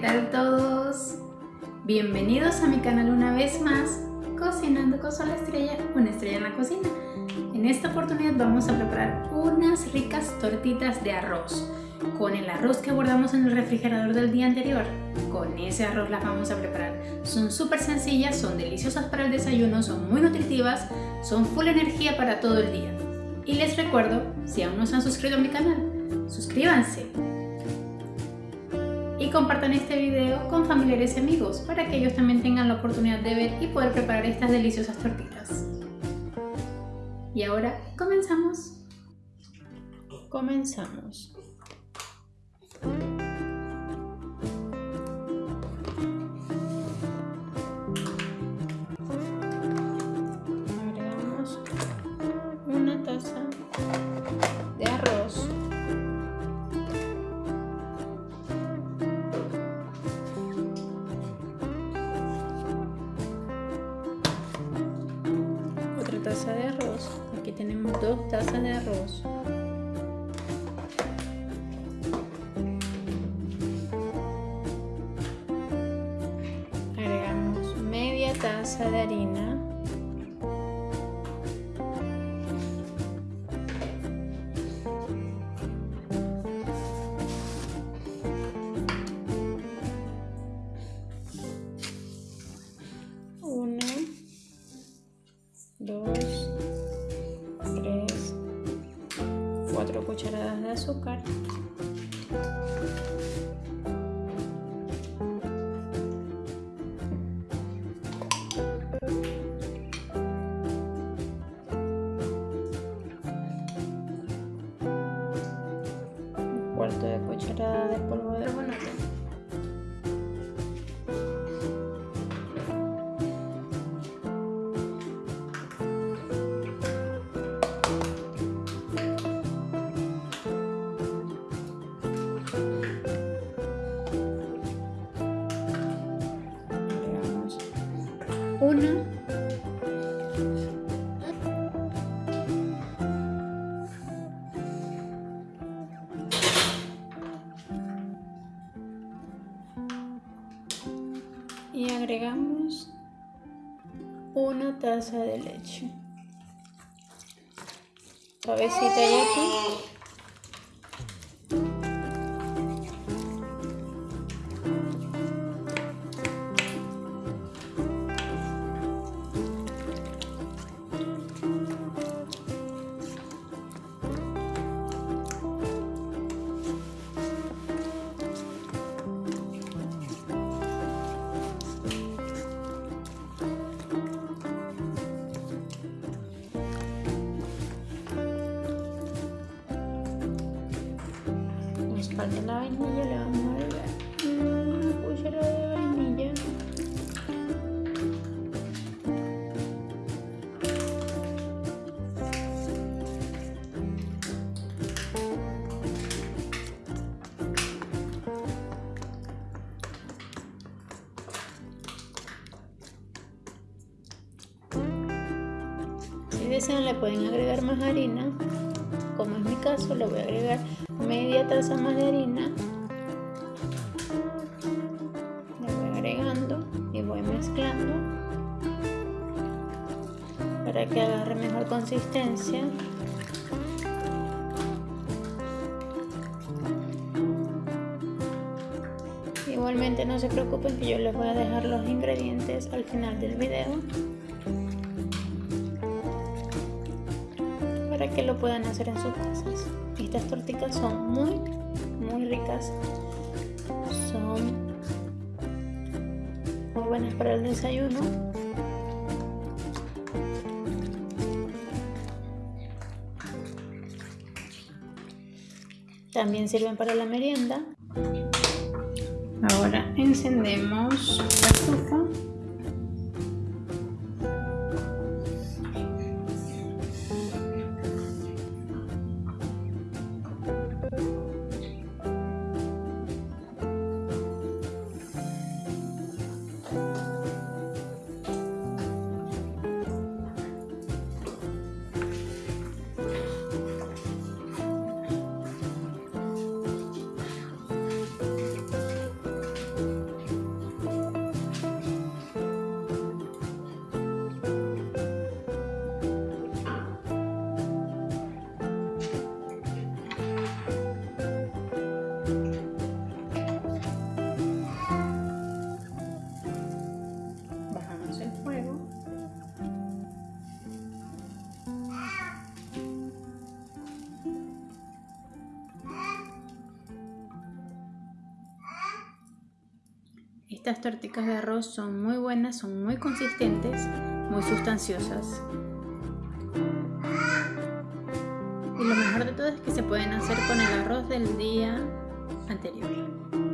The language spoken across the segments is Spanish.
Hola, ¿qué tal todos? Bienvenidos a mi canal una vez más, Cocinando con Sol Estrella, una estrella en la cocina. En esta oportunidad vamos a preparar unas ricas tortitas de arroz con el arroz que guardamos en el refrigerador del día anterior. Con ese arroz las vamos a preparar. Son súper sencillas, son deliciosas para el desayuno, son muy nutritivas, son full energía para todo el día. Y les recuerdo, si aún no se han suscrito a mi canal, suscríbanse compartan este video con familiares y amigos para que ellos también tengan la oportunidad de ver y poder preparar estas deliciosas tortitas. Y ahora comenzamos. Comenzamos. 2 tazas de arroz. Agregamos media taza de harina. Cucharadas de azúcar. Un cuarto de cucharada de polvo de bonate. Una. Y agregamos una taza de leche. Cabecita y aquí falta la vainilla, le vamos a agregar una cucharada de vainilla. Si desean le pueden agregar más harina, como es mi caso le voy a agregar media taza más de harina. Le voy agregando y voy mezclando para que agarre mejor consistencia. Igualmente no se preocupen que yo les voy a dejar los ingredientes al final del video que lo puedan hacer en sus casas. Estas tortitas son muy, muy ricas. Son muy buenas para el desayuno. También sirven para la merienda. Ahora encendemos la estufa Estas torticas de arroz son muy buenas, son muy consistentes, muy sustanciosas. Y lo mejor de todo es que se pueden hacer con el arroz del día anterior.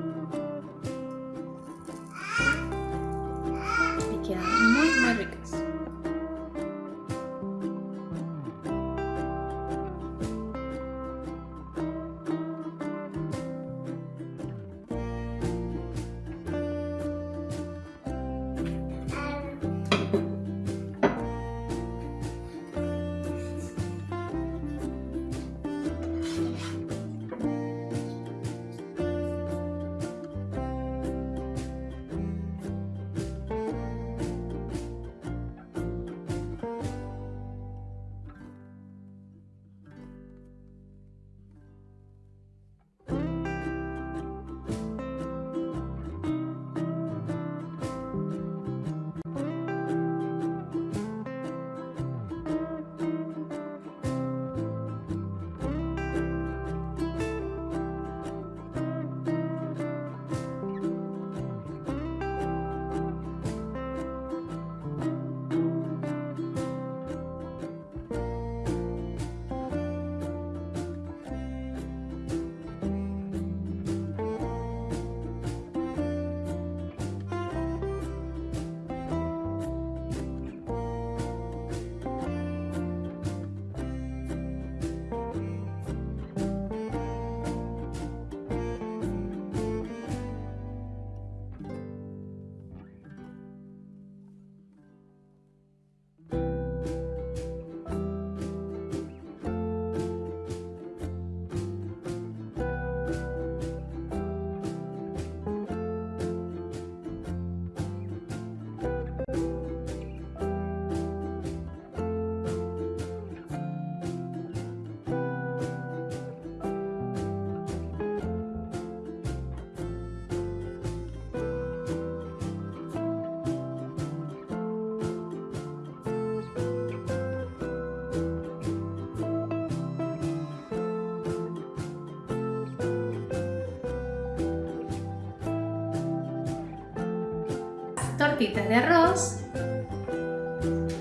Tortitas de arroz.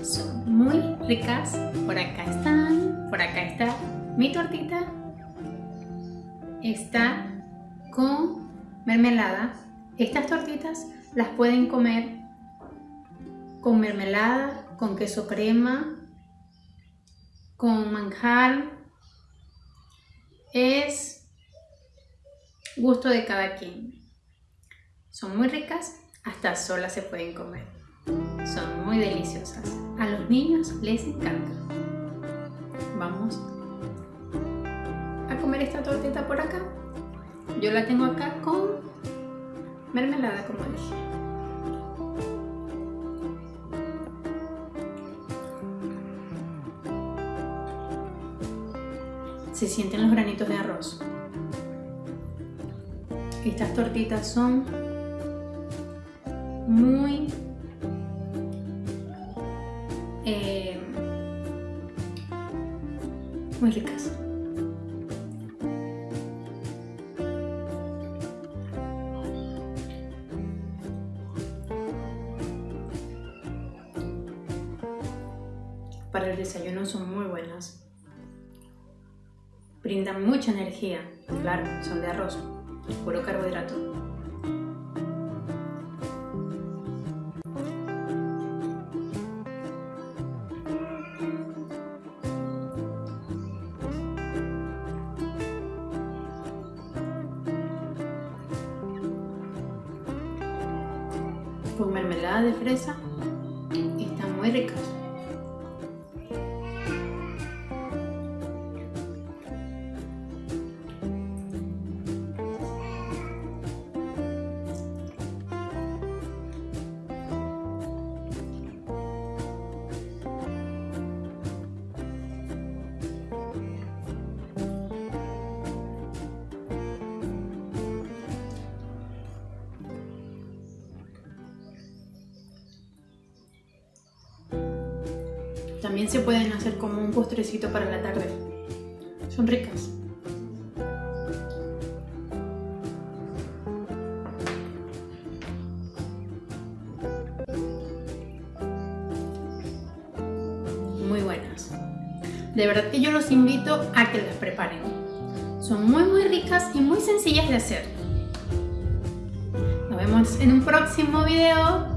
Son muy ricas. Por acá están. Por acá está mi tortita. Está con mermelada. Estas tortitas las pueden comer con mermelada, con queso crema, con manjar. Es gusto de cada quien. Son muy ricas hasta solas se pueden comer. Son muy deliciosas. A los niños les encanta. Vamos a comer esta tortita por acá. Yo la tengo acá con mermelada, como dije. Se sienten los granitos de arroz. Estas tortitas son muy eh, muy ricas. Para el desayuno son muy buenas. Brindan mucha energía. Claro, son de arroz, puro carbohidrato. Con mermelada de fresa y están muy ricas. También se pueden hacer como un postrecito para la tarde. Son ricas. Muy buenas. De verdad que yo los invito a que las preparen. Son muy muy ricas y muy sencillas de hacer. Nos vemos en un próximo video.